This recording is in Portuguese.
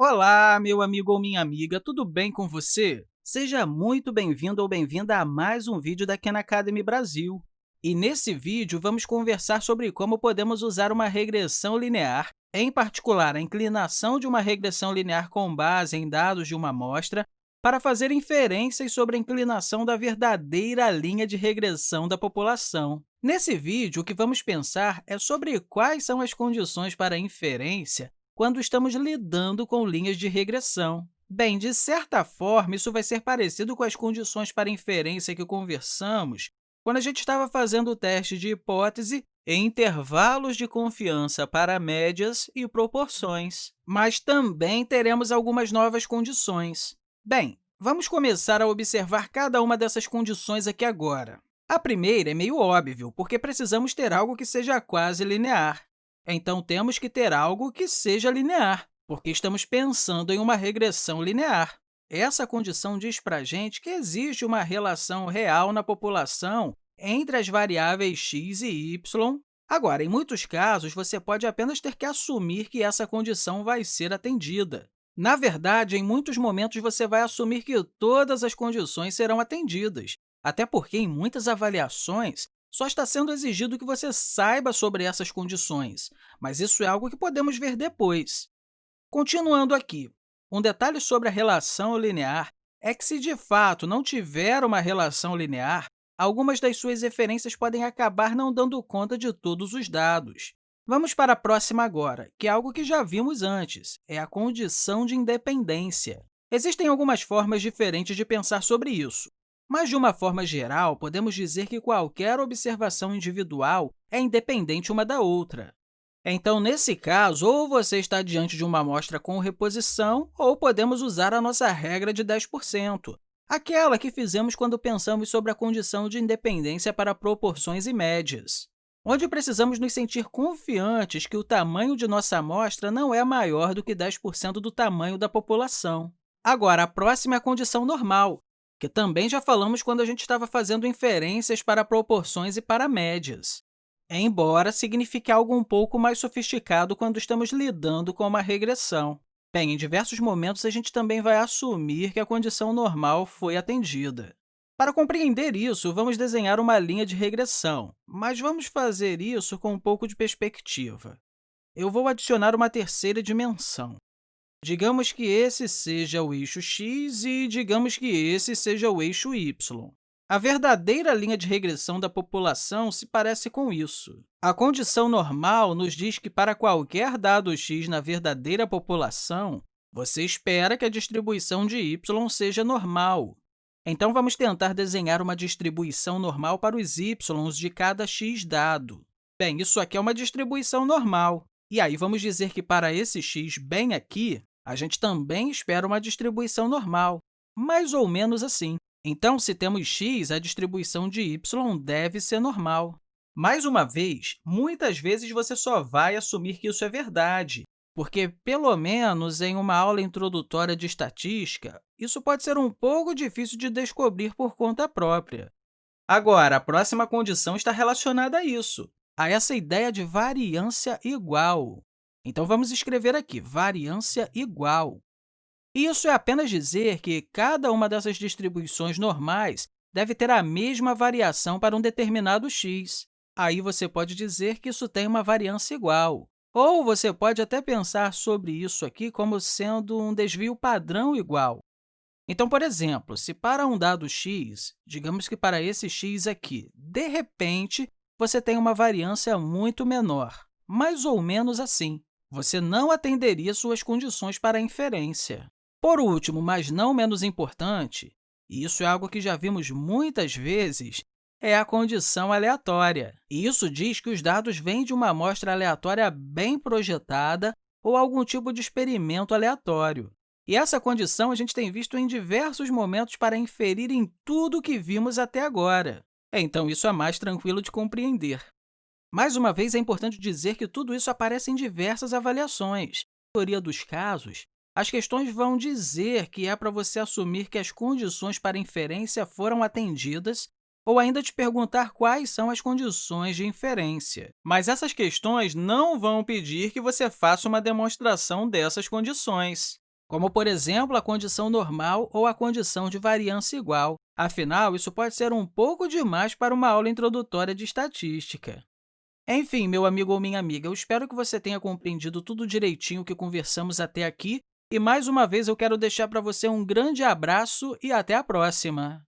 Olá, meu amigo ou minha amiga, tudo bem com você? Seja muito bem-vindo ou bem-vinda a mais um vídeo da Khan Academy Brasil. E nesse vídeo, vamos conversar sobre como podemos usar uma regressão linear, em particular a inclinação de uma regressão linear com base em dados de uma amostra, para fazer inferências sobre a inclinação da verdadeira linha de regressão da população. Nesse vídeo, o que vamos pensar é sobre quais são as condições para a inferência quando estamos lidando com linhas de regressão. Bem, de certa forma, isso vai ser parecido com as condições para inferência que conversamos quando a gente estava fazendo o teste de hipótese em intervalos de confiança para médias e proporções. Mas também teremos algumas novas condições. Bem, vamos começar a observar cada uma dessas condições aqui agora. A primeira é meio óbvio, porque precisamos ter algo que seja quase linear. Então, temos que ter algo que seja linear, porque estamos pensando em uma regressão linear. Essa condição diz para a gente que existe uma relação real na população entre as variáveis x e y. Agora, em muitos casos, você pode apenas ter que assumir que essa condição vai ser atendida. Na verdade, em muitos momentos, você vai assumir que todas as condições serão atendidas, até porque, em muitas avaliações, só está sendo exigido que você saiba sobre essas condições, mas isso é algo que podemos ver depois. Continuando aqui, um detalhe sobre a relação linear é que, se de fato não tiver uma relação linear, algumas das suas referências podem acabar não dando conta de todos os dados. Vamos para a próxima agora, que é algo que já vimos antes, é a condição de independência. Existem algumas formas diferentes de pensar sobre isso. Mas, de uma forma geral, podemos dizer que qualquer observação individual é independente uma da outra. Então, nesse caso, ou você está diante de uma amostra com reposição, ou podemos usar a nossa regra de 10%, aquela que fizemos quando pensamos sobre a condição de independência para proporções e médias, onde precisamos nos sentir confiantes que o tamanho de nossa amostra não é maior do que 10% do tamanho da população. Agora, a próxima é a condição normal, que também já falamos quando a gente estava fazendo inferências para proporções e para médias, embora signifique algo um pouco mais sofisticado quando estamos lidando com uma regressão. Bem, em diversos momentos, a gente também vai assumir que a condição normal foi atendida. Para compreender isso, vamos desenhar uma linha de regressão, mas vamos fazer isso com um pouco de perspectiva. Eu vou adicionar uma terceira dimensão. Digamos que esse seja o eixo x e digamos que esse seja o eixo y. A verdadeira linha de regressão da população se parece com isso. A condição normal nos diz que, para qualquer dado x na verdadeira população, você espera que a distribuição de y seja normal. Então, vamos tentar desenhar uma distribuição normal para os y de cada x dado. Bem, isso aqui é uma distribuição normal. E aí, vamos dizer que para esse x bem aqui, a gente também espera uma distribuição normal, mais ou menos assim. Então, se temos x, a distribuição de y deve ser normal. Mais uma vez, muitas vezes você só vai assumir que isso é verdade, porque, pelo menos em uma aula introdutória de estatística, isso pode ser um pouco difícil de descobrir por conta própria. Agora, a próxima condição está relacionada a isso, a essa ideia de variância igual. Então, vamos escrever aqui, variância igual. Isso é apenas dizer que cada uma dessas distribuições normais deve ter a mesma variação para um determinado x. Aí, você pode dizer que isso tem uma variância igual. Ou você pode até pensar sobre isso aqui como sendo um desvio padrão igual. Então, por exemplo, se para um dado x, digamos que para esse x aqui, de repente, você tem uma variância muito menor, mais ou menos assim você não atenderia suas condições para a inferência. Por último, mas não menos importante, e isso é algo que já vimos muitas vezes, é a condição aleatória. E isso diz que os dados vêm de uma amostra aleatória bem projetada ou algum tipo de experimento aleatório. E essa condição a gente tem visto em diversos momentos para inferir em tudo o que vimos até agora. Então, isso é mais tranquilo de compreender. Mais uma vez, é importante dizer que tudo isso aparece em diversas avaliações. Na maioria dos casos, as questões vão dizer que é para você assumir que as condições para inferência foram atendidas ou ainda te perguntar quais são as condições de inferência. Mas essas questões não vão pedir que você faça uma demonstração dessas condições. como, por exemplo, a condição normal ou a condição de variância igual. Afinal, isso pode ser um pouco demais para uma aula introdutória de estatística. Enfim, meu amigo ou minha amiga, eu espero que você tenha compreendido tudo direitinho que conversamos até aqui e, mais uma vez, eu quero deixar para você um grande abraço e até a próxima!